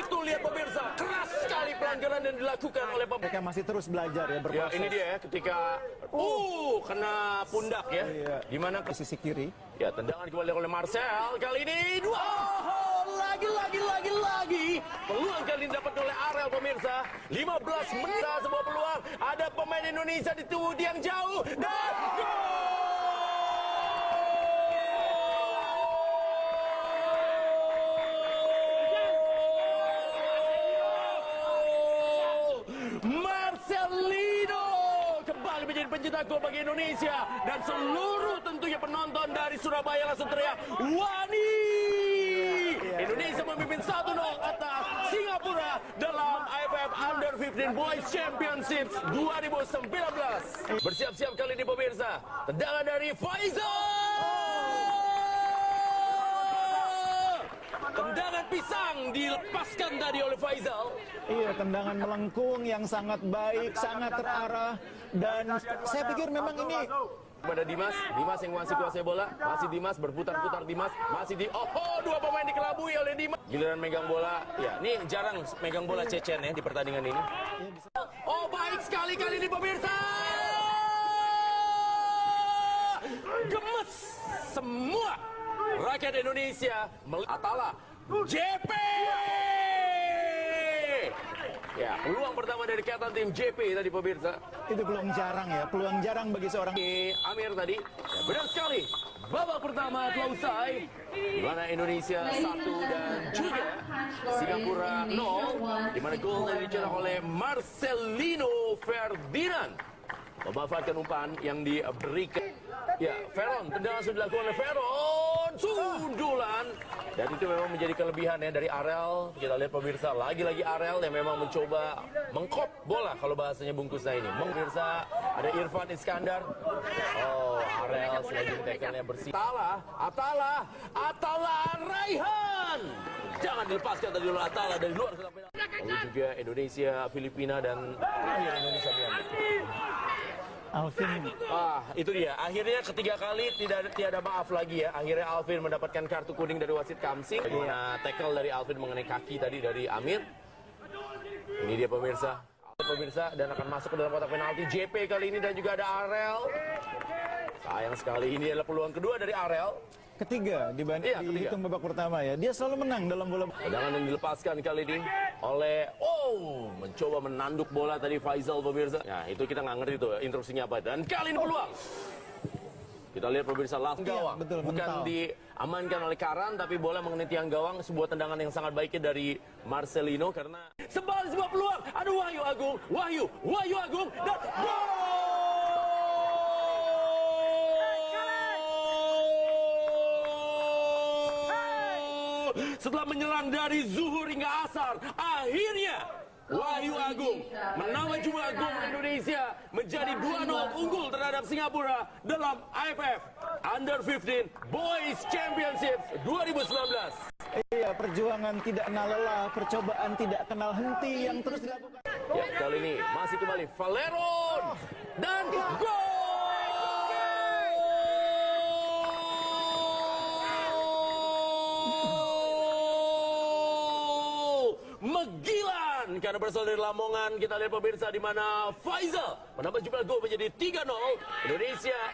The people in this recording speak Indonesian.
Itu lihat pemirsa, keras sekali pelanggaran yang dilakukan oleh pemirsa. Mereka masih terus belajar ya Ya, berproses. ini dia ya ketika uh kena pundak ya. Iya. Di mana Di sisi kiri. Ya, tendangan kembali oleh Marcel. Kali ini dua. Oh, lagi lagi lagi lagi. Peluang kali ini dapat oleh Arel pemirsa. 15 menit sebuah peluang. Ada pemain Indonesia di tubuh yang jauh dan menjadi pencetak gol bagi Indonesia. Dan seluruh tentunya penonton dari Surabaya langsung teriak Wani! Indonesia memimpin 1-0 atas Singapura dalam AFF Under 15 Boys Championships 2019 bersiap-siap kali ini pemirsa. Tendangan dari Faisal tendangan pisang dilepaskan tadi oleh Faisal Iya, tendangan melengkung yang sangat baik, sangat terarah dan saya pikir memang ini Pada Dimas, Dimas yang masih kuasai bola, masih Dimas berputar-putar Dimas, masih di oh, oh, dua pemain dikelabui oleh Dimas. Giliran megang bola, ya ini jarang megang bola Cecen ya di pertandingan ini. Oh baik sekali kali ini pemirsa. Gemes semua rakyat Indonesia Atala JP. Ya, peluang pertama dari kata tim JP tadi pemirsa. itu peluang jarang ya, peluang jarang bagi seorang Amir tadi. Ya, benar sekali. Babak pertama telah usai. Di mana Indonesia satu dan juga Singapura 0. Di mana gol dicetak oleh Marcelino Ferdinand. Memanfaatkan umpan yang diberikan. Ya, Veron, tendangan sudah dilakukan oleh Veron. Sundulan. Dan itu memang menjadi kelebihan ya dari Arel. Kita lihat pemirsa, lagi-lagi Arel yang memang mencoba mengkop bola kalau bahasanya bungkusnya ini. Pemirsa, ada Irfan Iskandar. Oh, Arel sliding tackle-nya bersih. Atala, Atala, Atala Raihan. Jangan dilepaskan tadi oleh Atala dari luar. Lalu juga Indonesia, Filipina dan terakhir Indonesia Myanmar. Alvin. Ah, itu dia. Akhirnya ketiga kali tidak tiada maaf lagi ya. Akhirnya Alvin mendapatkan kartu kuning dari wasit Kamsing. Nah, tackle dari Alvin mengenai kaki tadi dari Amir. Ini dia pemirsa. Pemirsa dan akan masuk ke dalam kotak penalti JP kali ini dan juga ada Arel. Sayang sekali ini adalah peluang kedua dari Arel. Ketiga dibanding Iya, dihitung babak pertama ya. Dia selalu menang dalam bola. Yang dilepaskan kali ini oleh oh mencoba menanduk bola tadi Faisal pemirsa. Nah itu kita nggak ngerti tuh instruksinya apa. Dan kali ini peluang. Kita lihat pemirsa langsung Iya, gawang. betul, Bukan mental. diamankan oleh Karan tapi bola mengenai tiang gawang sebuah tendangan yang sangat baiknya dari Marcelino karena sebalik sebuah peluang. Aduh Wahyu Agung, Wahyu, Wahyu Agung dan gol! Setelah menyerang dari zuhur hingga asar, akhirnya Wahyu Agung menambah jumlah gol Indonesia menjadi 2-0 unggul terhadap Singapura dalam AFF Under 15 Boys Championships 2019. Iya, perjuangan tidak kenal lelah, percobaan tidak kenal henti yang terus dilakukan. Ya, kali ini masih kembali Valeron dan gol! Megilan! Karena berasal dari Lamongan kita lihat pemirsa di mana Faisal menambah jumlah gol menjadi 3-0 Indonesia